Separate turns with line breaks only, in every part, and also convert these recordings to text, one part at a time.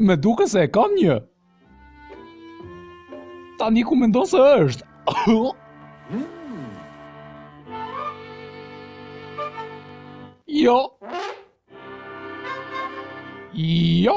Më duket se e kam një. Tani ku mendon se është. Jo. Jo.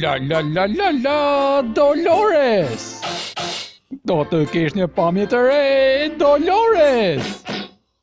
La la la la la Dolores Do të kesh një pamje të re Dolores